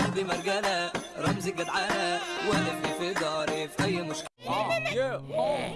قلبي مرجانة رمزي جدعانة واقف في داري في أي مشكلة. آه،